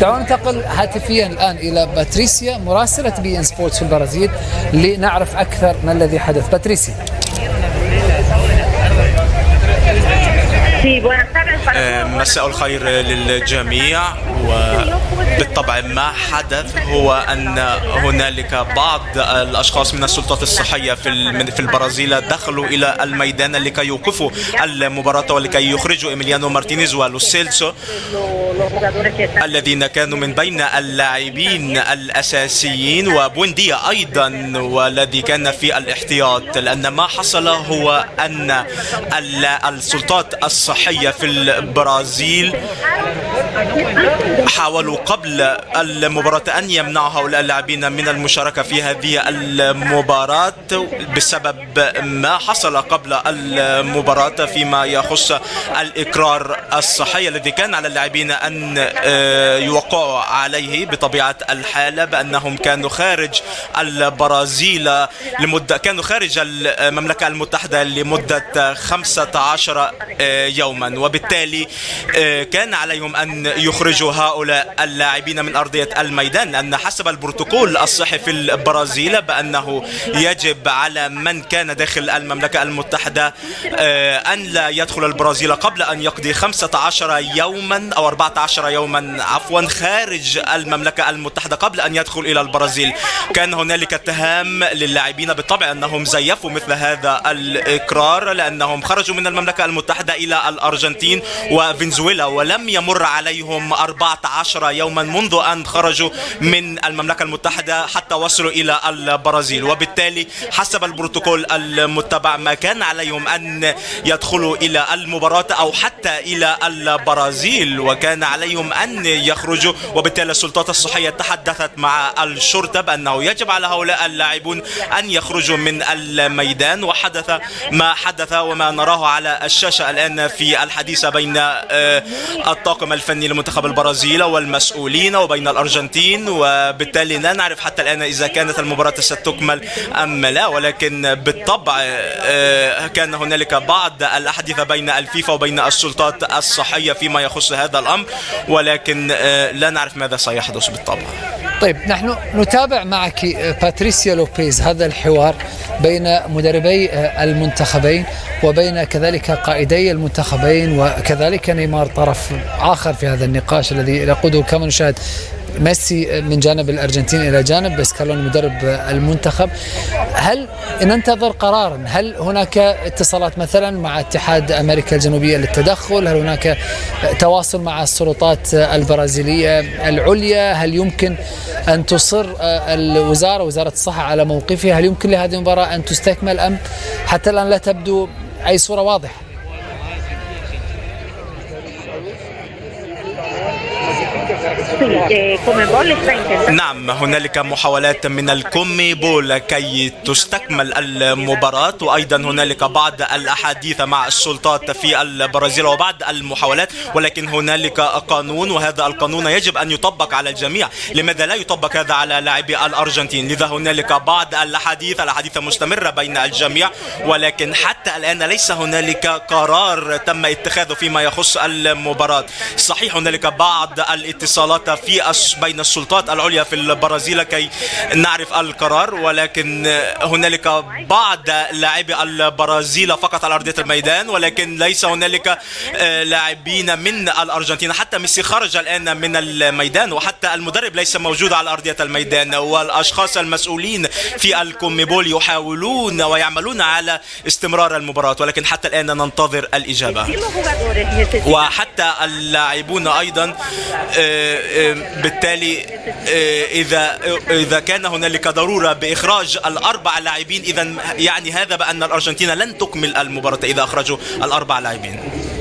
دعونا ننتقل هاتفيا الآن إلى باتريسيا مراسلة بي إن سبورتس في البرازيل لنعرف أكثر ما الذي حدث. باتريسيا. مساء الخير للجميع. وبالطبع ما حدث هو أن هنالك بعض الأشخاص من السلطات الصحية في في البرازيل دخلوا إلى الميدان لكي يوقفوا المباراة ولكي يخرجوا إيميليانو مارتينيز ولوسيلسو الذين كانوا من بين اللاعبين الأساسيين وبونديا أيضا والذي كان في الاحتياط. لأن ما حصل هو أن السلطات الصحيه في البرازيل. حاولوا قبل المباراة أن يمنعوا هؤلاء اللاعبين من المشاركة في هذه المباراة بسبب ما حصل قبل المباراة فيما يخص الإقرار الصحي الذي كان على اللاعبين أن يوقعوا عليه بطبيعة الحال بأنهم كانوا خارج البرازيل لمدة كانوا خارج المملكة المتحدة لمدة 15 يوما. وبالتالي كان عليهم أن يخرجوا هؤلاء اللاعبين من أرضية الميدان لأن حسب البروتوكول الصحي في البرازيل بأنه يجب على من كان داخل المملكة المتحدة أن لا يدخل البرازيل قبل أن يقضي 15 يوما أو 14 يوما عفوا خارج المملكة المتحدة قبل أن يدخل إلى البرازيل. كان هنالك اتهام للاعبين بالطبع أنهم زيفوا مثل هذا الإقرار لأنهم خرجوا من المملكة المتحدة إلى الأرجنتين وفنزويلا ولم يمر عليهم 14 يوما منذ أن خرجوا من المملكة المتحدة حتى وصلوا إلى البرازيل. وبالتالي حسب البروتوكول المتبع ما كان عليهم أن يدخلوا إلى المباراة أو حتى إلى البرازيل وكان عليهم أن يخرجوا. وبالتالي السلطات الصحية تحدثت مع الشرطة بأنه يجب على هؤلاء اللاعبون أن يخرجوا من الميدان. وحدث ما حدث وما نراه على الشاشة الآن في الحديث بين الطاقم الفني لمنتخب البرازيل والمسؤولين وبين الأرجنتين وبالتالي لا نعرف حتى الآن إذا كانت المباراة ستكمل أم لا ولكن بالطبع كان هنالك بعض الأحاديث بين الفيفا وبين السلطات الصحية فيما يخص هذا الأمر ولكن لا نعرف ماذا سيحدث بالطبع. طيب نحن نتابع معك باتريسيا لوبيز هذا الحوار بين مدربي المنتخبين وبين كذلك قائدي المنتخبين وكذلك نيمار طرف آخر في هذا النقاش الذي يقوده كما نشاهد ميسي من جانب الأرجنتين إلى جانب سكالوني مدرب المنتخب. هل ننتظر قرارا هل هناك اتصالات مثلا مع اتحاد أمريكا الجنوبية للتدخل؟ هل هناك تواصل مع السلطات البرازيلية العليا؟ هل يمكن أن تصر الوزارة وزارة الصحة على موقفها؟ هل يمكن لهذه المباراة أن تستكمل أم حتى الآن لا تبدو أي صورة واضحة؟ نعم هنالك محاولات من الكومي بول كي تستكمل المباراة وأيضا هنالك بعض الأحاديث مع السلطات في البرازيل وبعض المحاولات ولكن هنالك قانون وهذا القانون يجب أن يطبق على الجميع. لماذا لا يطبق هذا على لاعبي الأرجنتين؟ لذا هنالك بعض الأحاديث الأحاديث مستمرة بين الجميع ولكن حتى الآن ليس هنالك قرار تم اتخاذه فيما يخص المباراة. صحيح هنالك بعض الاتصالات في بين السلطات العليا في البرازيل كي نعرف القرار ولكن هنالك بعض لاعبي البرازيل فقط على أرضية الميدان ولكن ليس هنالك لاعبين من الأرجنتين. حتى ميسي خرج الآن من الميدان وحتى المدرب ليس موجود على أرضية الميدان والأشخاص المسؤولين في الكوميبول يحاولون ويعملون على استمرار المباراة ولكن حتى الآن ننتظر الإجابة. وحتى اللاعبون أيضا بالتالي إذا إذا كان هنالك ضرورة بإخراج الأربع لاعبين اذا يعني هذا بأن الأرجنتين لن تكمل المباراة إذا أخرجوا الأربع لاعبين.